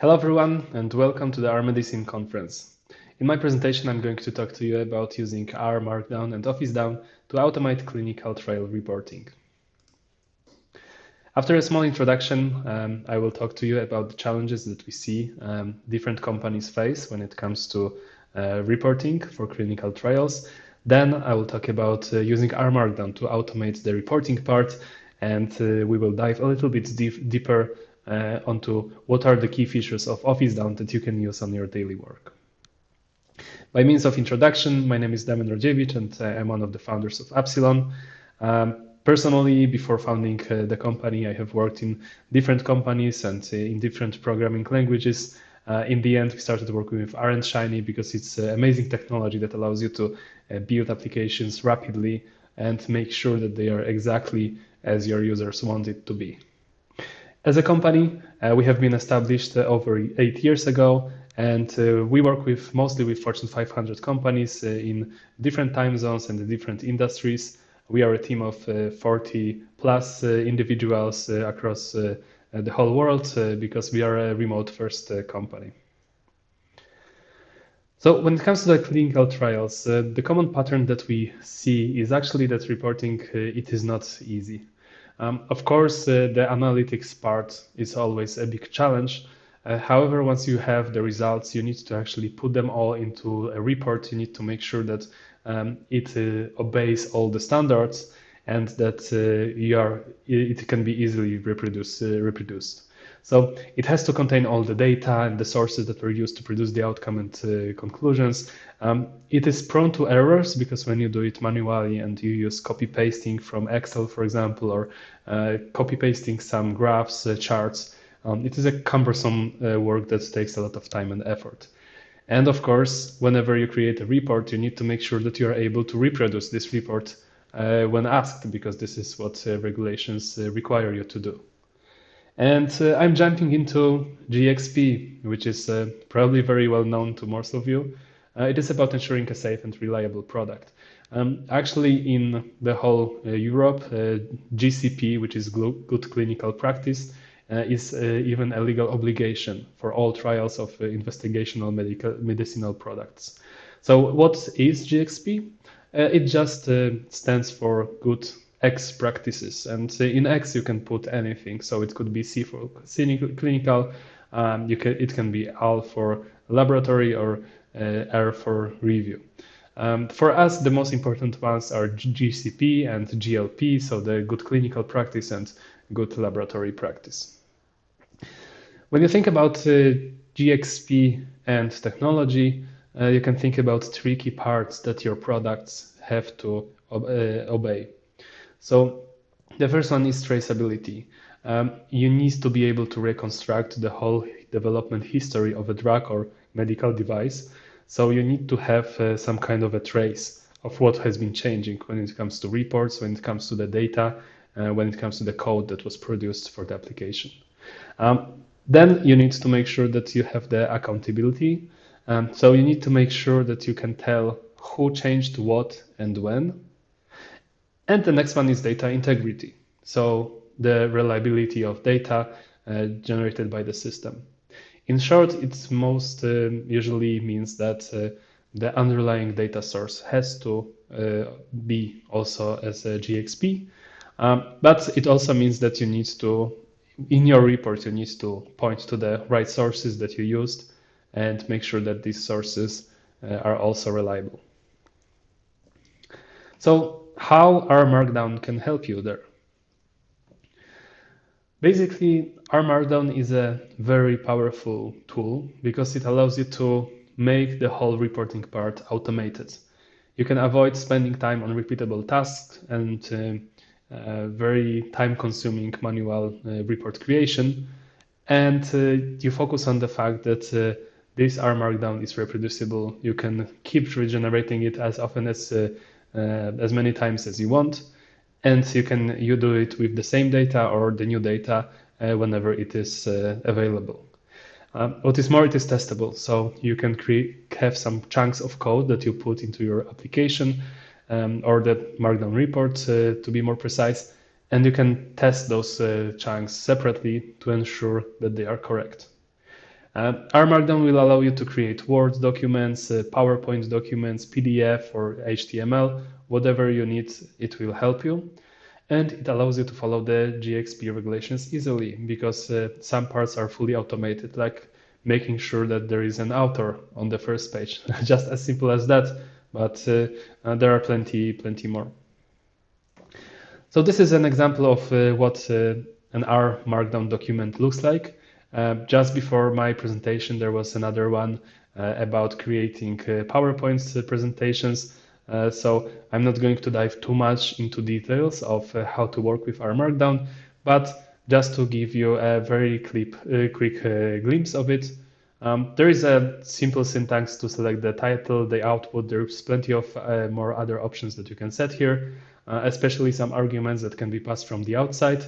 Hello everyone and welcome to the R Medicine conference. In my presentation I'm going to talk to you about using R Markdown and Office Down to automate clinical trial reporting. After a small introduction, um, I will talk to you about the challenges that we see um, different companies face when it comes to uh, reporting for clinical trials. Then I will talk about uh, using R Markdown to automate the reporting part and uh, we will dive a little bit deep, deeper uh, onto what are the key features of Office Down that you can use on your daily work. By means of introduction, my name is Damian Rodziewicz and I'm one of the founders of Appsilon. Um, personally, before founding uh, the company, I have worked in different companies and uh, in different programming languages. Uh, in the end, we started working with R and Shiny because it's uh, amazing technology that allows you to uh, build applications rapidly and make sure that they are exactly as your users want it to be. As a company, uh, we have been established uh, over eight years ago, and uh, we work with mostly with Fortune 500 companies in different time zones and different industries. We are a team of uh, 40 plus individuals across the whole world because we are a remote first company. So when it comes to the clinical trials, the common pattern that we see is actually that reporting it is not easy. Um, of course, uh, the analytics part is always a big challenge. Uh, however, once you have the results, you need to actually put them all into a report. You need to make sure that um, it uh, obeys all the standards and that uh, you are, it can be easily reproduce, uh, reproduced. So it has to contain all the data and the sources that were used to produce the outcome and uh, conclusions. Um, it is prone to errors because when you do it manually and you use copy pasting from Excel, for example, or copy pasting some graphs, charts, um, it is a cumbersome uh, work that takes a lot of time and effort. And of course, whenever you create a report, you need to make sure that you are able to reproduce this report uh, when asked, because this is what uh, regulations require you to do. And uh, I'm jumping into GXP, which is uh, probably very well known to most of you. Uh, it is about ensuring a safe and reliable product. Um, actually, in the whole uh, Europe, uh, GCP, which is good clinical practice, uh, is even a legal obligation for all trials of investigational medical medicinal products. So, what is GXP? It just stands for good X practices. And in X, you can put anything. So it could be C for clinical, um, you can, it can be L for laboratory or uh, R for review. Um, for us, the most important ones are GCP and GLP, so the good clinical practice and good laboratory practice. When you think about uh, GXP and technology, uh, you can think about three key parts that your products have to ob uh, obey. So the first one is traceability. Um, you need to be able to reconstruct the whole development history of a drug or medical device. So you need to have uh, some kind of a trace of what has been changing when it comes to reports, when it comes to the data, uh, when it comes to the code that was produced for the application. Um, then you need to make sure that you have the accountability. Um, so you need to make sure that you can tell who changed what and when and the next one is data integrity. So the reliability of data uh, generated by the system. In short, it most uh, usually means that uh, the underlying data source has to uh, be also as a GXP, um, but it also means that you need to, in your report, you need to point to the right sources that you used and make sure that these sources uh, are also reliable. So how R Markdown can help you there. Basically, R Markdown is a very powerful tool because it allows you to make the whole reporting part automated. You can avoid spending time on repeatable tasks and uh, uh, very time-consuming manual uh, report creation, and uh, you focus on the fact that uh, this R Markdown is reproducible. You can keep regenerating it as often as uh, uh, as many times as you want. And you can you do it with the same data or the new data uh, whenever it is uh, available. Um, what is more, it is testable. So you can create have some chunks of code that you put into your application um, or the Markdown report uh, to be more precise, and you can test those uh, chunks separately to ensure that they are correct. Uh, R Markdown will allow you to create Word documents, uh, PowerPoint documents, PDF or HTML, whatever you need, it will help you. And it allows you to follow the GXP regulations easily because uh, some parts are fully automated, like making sure that there is an author on the first page. Just as simple as that, but uh, uh, there are plenty, plenty more. So this is an example of uh, what an R Markdown document looks like. Uh, just before my presentation, there was another one uh, about creating PowerPoint presentations. so I'm not going to dive too much into details of how to work with R Markdown, but just to give you a very clip, quick glimpse of it. Um, there is a simple syntax to select the title, the output. There's plenty of uh, more other options that you can set here, uh, especially some arguments that can be passed from the outside.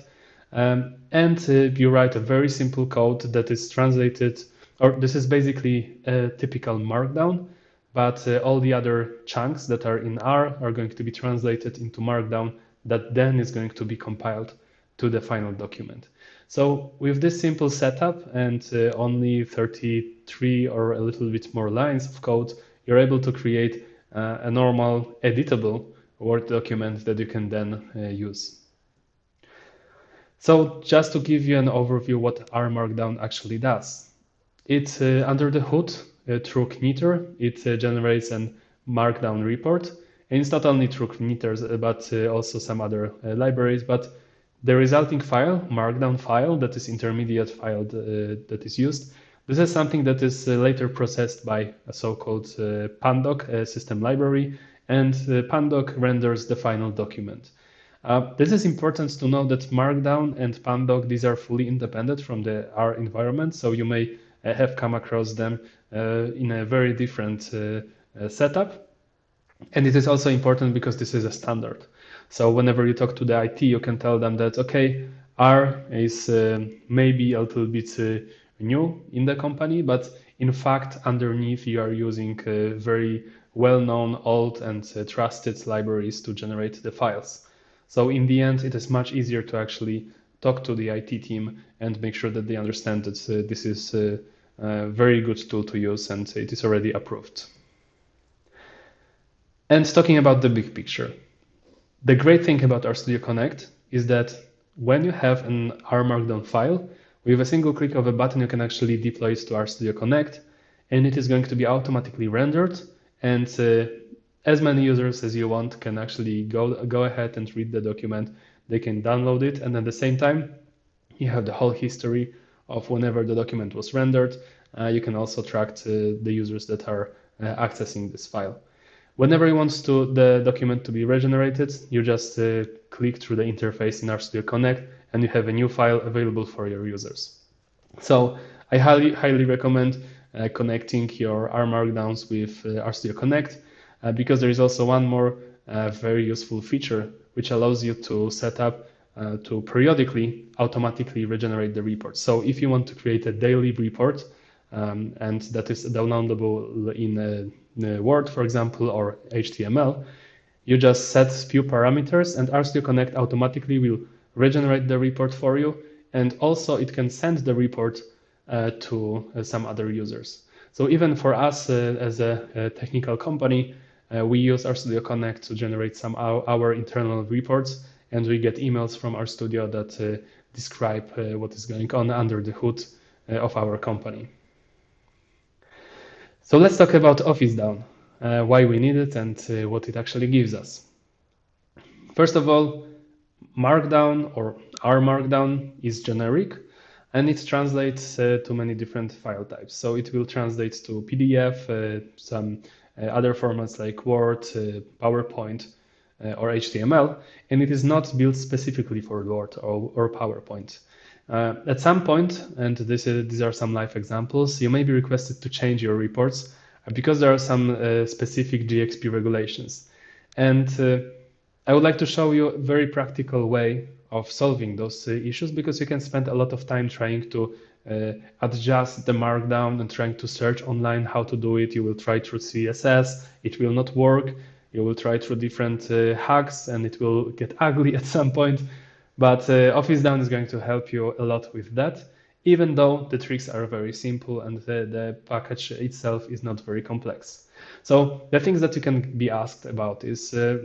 Um, and uh, you write a very simple code that is translated, or this is basically a typical markdown, but uh, all the other chunks that are in R are going to be translated into markdown that then is going to be compiled to the final document. So with this simple setup and uh, only 33 or a little bit more lines of code, you're able to create uh, a normal editable Word document that you can then uh, use. So just to give you an overview what R Markdown actually does. It, uh, under the hood, uh, through knitr. it uh, generates an Markdown report. And it's not only through knitr, but also some other libraries, but the resulting file, markdown file, that is intermediate file uh, that is used, this is something that is uh, later processed by a so-called uh, pandoc system library, and pandoc renders the final document. Uh, this is important to know that Markdown and Pandoc, these are fully independent from the R environment, so you may uh, have come across them uh, in a very different setup. And it is also important because this is a standard. So whenever you talk to the IT, you can tell them that, okay, R is maybe a little bit new in the company, but in fact, underneath you are using very well-known, old and trusted libraries to generate the files. So in the end, it is much easier to actually talk to the IT team and make sure that they understand that uh, this is a, a very good tool to use and it is already approved. And talking about the big picture, the great thing about RStudio Connect is that when you have an R Markdown file, with a single click of a button, you can actually deploy it to RStudio Connect, and it is going to be automatically rendered. And uh, as many users as you want can actually go, go ahead and read the document. They can download it, and at the same time, you have the whole history of whenever the document was rendered. Uh, you can also track uh, the users that are uh, accessing this file. Whenever you want to, the document to be regenerated, you just uh, click through the interface in RStudio Connect and you have a new file available for your users. So I highly, highly recommend uh, connecting your R Markdowns with uh, RStudio Connect uh, because there is also one more uh, very useful feature which allows you to set up uh, to periodically automatically regenerate the report. So if you want to create a daily report um, and that is downloadable in a Word, for example, or HTML, you just set few parameters and RStudio Connect automatically will regenerate the report for you. And also it can send the report uh, to uh, some other users. So even for us uh, as a, a, technical company, uh, we use RStudio Connect to generate some our, our, internal reports and we get emails from RStudio that uh, describe uh, what is going on under the hood of our company. So let's talk about Office Down, uh, why we need it and uh, what it actually gives us. First of all, Markdown or R Markdown is generic and it translates uh, to many different file types. So it will translate to PDF, uh, some uh, other formats like Word, uh, PowerPoint, or HTML, and it is not built specifically for Word or, or PowerPoint. Uh, at some point, and this is, these are some live examples, you may be requested to change your reports uh, because there are some uh, specific GXP regulations. And uh, I would like to show you a very practical way of solving those uh, issues because you can spend a lot of time trying to uh, adjust the markdown and trying to search online how to do it. You will try through CSS, it will not work. You will try through different uh, hacks and it will get ugly at some point. But uh, Office Down is going to help you a lot with that, even though the tricks are very simple and the, the package itself is not very complex. So the things that you can be asked about is, uh,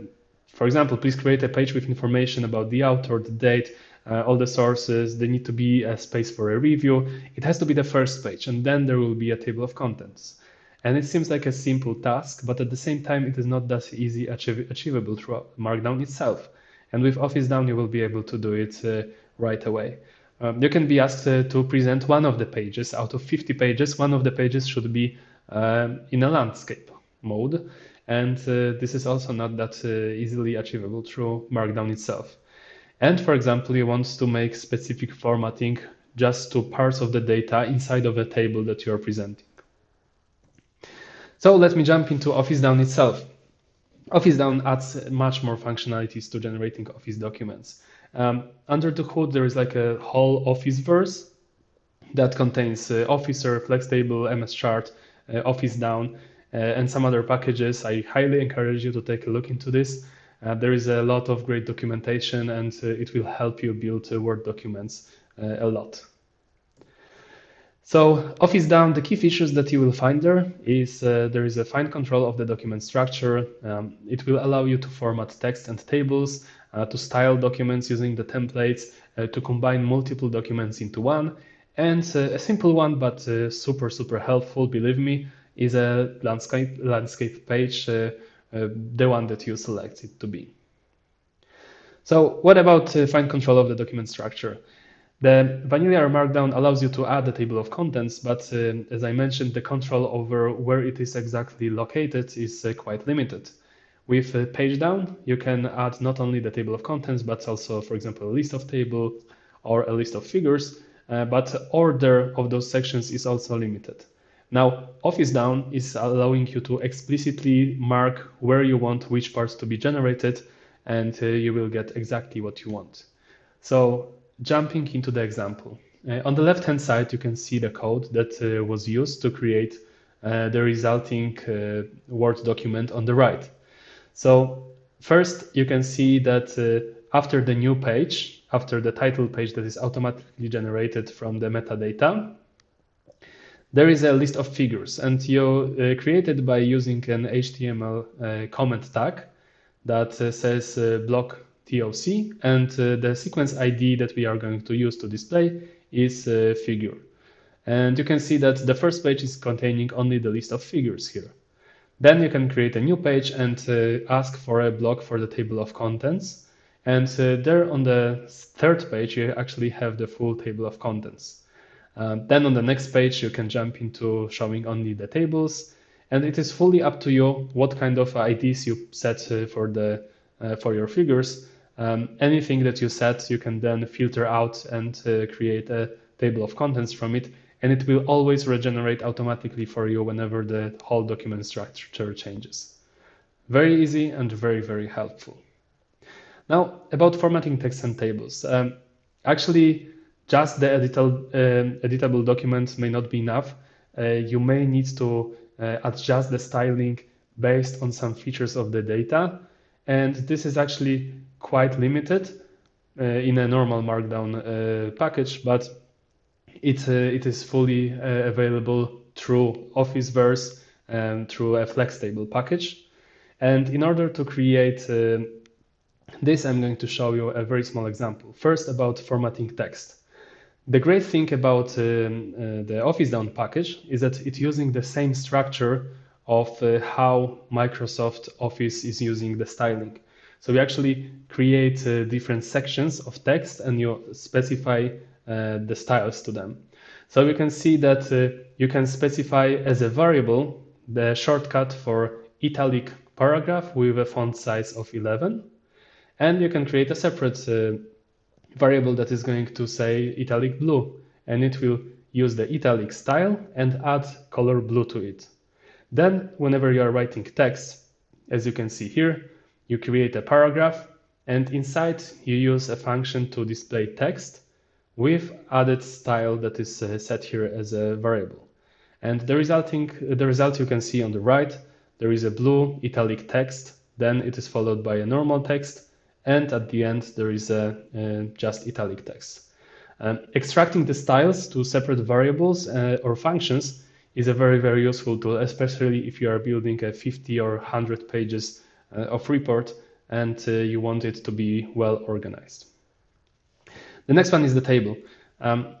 for example, please create a page with information about the author, the date, uh, all the sources. They need to be a space for a review. It has to be the first page, and then there will be a table of contents. And it seems like a simple task, but at the same time, it is not that easy achievable through Markdown itself. And with Office Down, you will be able to do it uh, right away. Um, you can be asked uh, to present one of the pages out of 50 pages. One of the pages should be um, in a landscape mode. And uh, this is also not that uh, easily achievable through Markdown itself. And for example, you want to make specific formatting just to parts of the data inside of a table that you are presenting. So let me jump into Office Down itself. Office Down adds much more functionalities to generating Office documents. Um, under the hood, there is like a whole Officeverse that contains uh, Officer, Flex Table, MS Chart, uh, Office Down, uh, and some other packages. I highly encourage you to take a look into this. Uh, there is a lot of great documentation and uh, it will help you build Word documents a lot. So Office Down, the key features that you will find there is uh, there is a fine control of the document structure. Um, it will allow you to format text and tables, uh, to style documents using the templates, uh, to combine multiple documents into one. And a simple one, but super, super helpful, believe me, is a landscape, landscape page uh, the one that you select it to be. So what about uh, fine control of the document structure? The vanilla Markdown allows you to add a table of contents, but uh, as I mentioned, the control over where it is exactly located is uh, quite limited. With uh, page down, you can add not only the table of contents, but also, for example, a list of table or a list of figures, uh, but order of those sections is also limited. Now, Office Down is allowing you to explicitly mark where you want which parts to be generated, and uh, you will get exactly what you want. So jumping into the example. Uh, on the left-hand side, you can see the code that uh, was used to create uh, the resulting uh, Word document on the right. So first, you can see that uh, after the new page, after the title page that is automatically generated from the metadata, there is a list of figures and you uh, created by using an HTML uh, comment tag that uh, says uh, block TOC and uh, the sequence ID that we are going to use to display is figure. And you can see that the first page is containing only the list of figures here. Then you can create a new page and ask for a block for the table of contents. And there on the third page, you actually have the full table of contents. Uh, then on the next page, you can jump into showing only the tables. And it is fully up to you what kind of IDs you set uh, for the uh, for your figures. Um, anything that you set, you can then filter out and uh, create a table of contents from it. And it will always regenerate automatically for you whenever the whole document structure changes. Very easy and very, very helpful. Now, about formatting text and tables. Um, actually, just the editable, uh, editable document may not be enough. Uh, you may need to uh, adjust the styling based on some features of the data. And this is actually quite limited uh, in a normal Markdown uh, package, but it, uh, it is fully available through Officeverse and through a Flex Table package. And in order to create this, I'm going to show you a very small example. First, about formatting text. The great thing about um, uh, the Office Down package is that it's using the same structure of uh, how Microsoft Office is using the styling. So we actually create uh, different sections of text and you specify the styles to them. So you can see that you can specify as a variable the shortcut for italic paragraph with a font size of 11. And you can create a separate uh, variable that is going to say italic blue and it will use the italic style and add color blue to it. Then whenever you are writing text, as you can see here, you create a paragraph and inside you use a function to display text with added style that is uh, set here as a variable. And the resulting the result you can see on the right, there is a blue italic text then it is followed by a normal text, and at the end there is a, just italic text. Um, extracting the styles to separate variables uh, or functions is a very, very useful tool, especially if you are building a 50 or 100 pages uh, of report and uh, you want it to be well organized. The next one is the table. Um,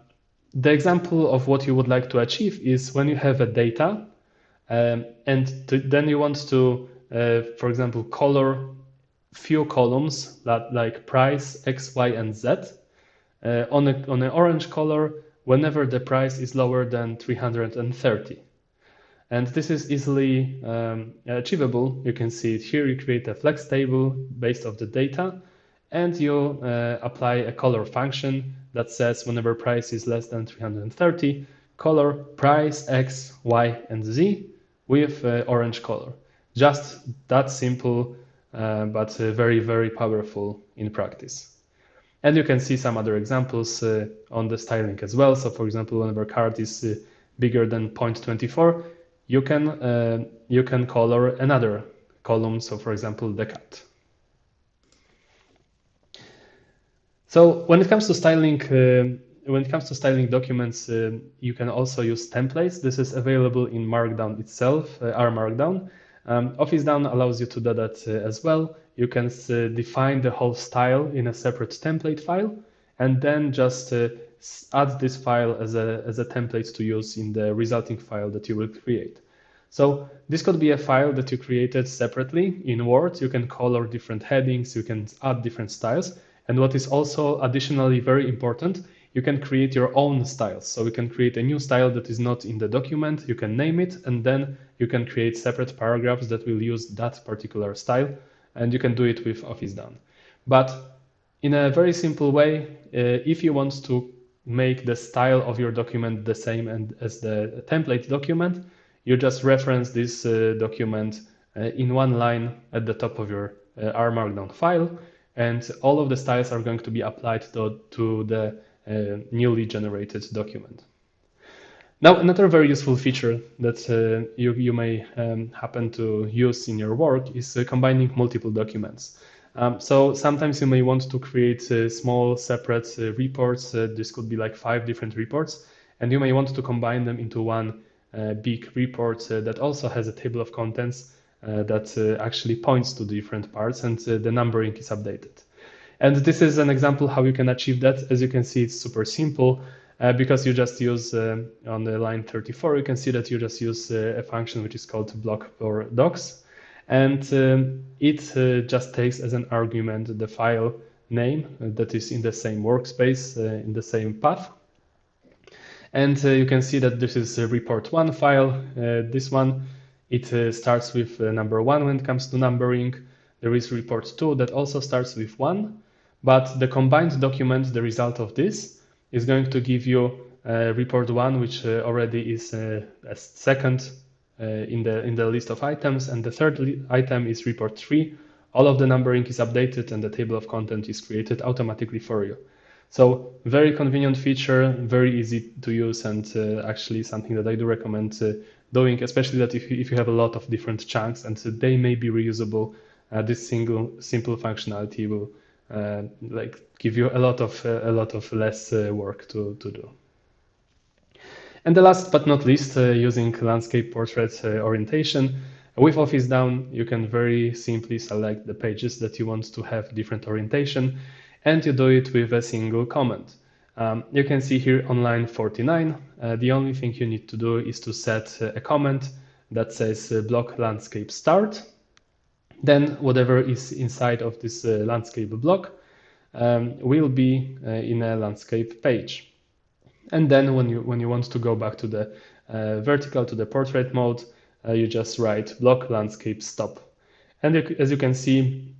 the example of what you would like to achieve is when you have a data um, and to, then you want to, uh, for example, color few columns that like price, X, Y, and Z uh, on, a, on an orange color whenever the price is lower than 330. And this is easily um, achievable. You can see it here. You create a flex table based off the data and you uh, apply a color function that says whenever price is less than 330, color price X, Y, and Z with uh, orange color. Just that simple, but uh, very, very powerful in practice. And you can see some other examples uh, on the styling as well. So for example, whenever carat is uh, bigger than 0.24, you can, uh, you can color another column. So for example, the cut. So when it comes to styling, uh, when it comes to styling documents, uh, you can also use templates. This is available in Markdown itself, uh, R Markdown. Um, OfficeDown allows you to do that as well you can uh, define the whole style in a separate template file and then just uh, add this file as a, as a template to use in the resulting file that you will create. So this could be a file that you created separately in Word. You can color different headings, you can add different styles. And what is also additionally very important, you can create your own styles. So you can create a new style that is not in the document, you can name it, and then you can create separate paragraphs that will use that particular style and you can do it with Office Down. But in a very simple way, uh, if you want to make the style of your document the same and as the template document, you just reference this uh, document uh, in one line at the top of your uh, R Markdown file, and all of the styles are going to be applied to, to the newly generated document. Now, another very useful feature that uh, you, you may um, happen to use in your work is uh, combining multiple documents. Um, so sometimes you may want to create uh, small separate uh, reports. Uh, this could be like five different reports, and you may want to combine them into one uh, big report that also has a table of contents that actually points to different parts and the numbering is updated. And this is an example how you can achieve that. As you can see, it's super simple uh, because you just use uh, on the line 34, you can see that you just use uh, a function which is called block for docs. And um, it uh, just takes as an argument the file name that is in the same workspace, uh, in the same path. And uh, you can see that this is a report one file. this one, it starts with number one when it comes to numbering. There is report two that also starts with one, but the combined document, the result of this, is going to give you uh, report one, which uh, already is uh, a second uh, in the in the list of items, and the third item is report three. All of the numbering is updated, and the table of content is created automatically for you. So very convenient feature, very easy to use, and uh, actually something that I do recommend uh, doing, especially that if you, if you have a lot of different chunks and they may be reusable, this single simple functionality will uh, like give you a lot of uh, a lot of less uh, work to to do. And the last but not least, using landscape portrait orientation. With Office Down, you can very simply select the pages that you want to have different orientation, and you do it with a single command. Um, you can see here on line 49, uh, the only thing you need to do is to set uh, a comment that says uh, block landscape start then whatever is inside of this uh, landscape block um, will be uh, in a landscape page. And then when you when you want to go back to the uh, vertical to the portrait mode, you just write block landscape stop. And as you can see,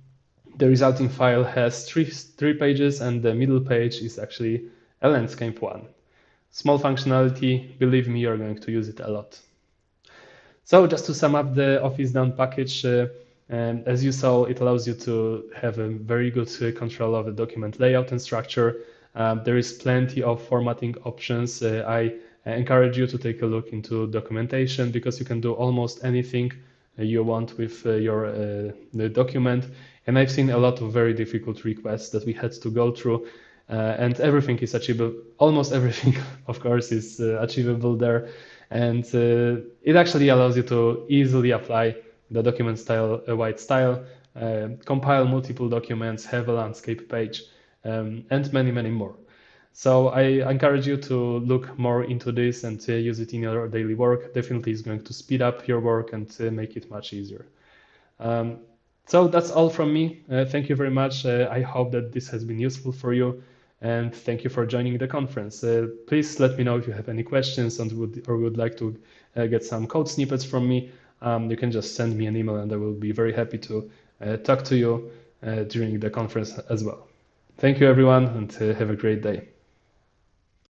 the resulting file has three, three pages and the middle page is actually a landscape one. Small functionality, believe me, you're going to use it a lot. So just to sum up the OfficeDown package, uh, and as you saw, it allows you to have a very good uh, control of the document layout and structure. Um, there is plenty of formatting options. Uh, I encourage you to take a look into documentation because you can do almost anything you want with your document. And I've seen a lot of very difficult requests that we had to go through. Uh, and everything is achievable. Almost everything, of course, is uh, achievable there. And uh, it actually allows you to easily apply the document style, a white style, compile multiple documents, have a landscape page, um, and many, many more. So I encourage you to look more into this and uh, use it in your daily work. Definitely is going to speed up your work and uh, make it much easier. Um, so that's all from me. Uh, thank you very much. I hope that this has been useful for you and thank you for joining the conference. Uh, please let me know if you have any questions and would or would like to uh, get some code snippets from me. Um, you can just send me an email and I will be very happy to uh, talk to you uh, during the conference as well. Thank you everyone and uh, have a great day.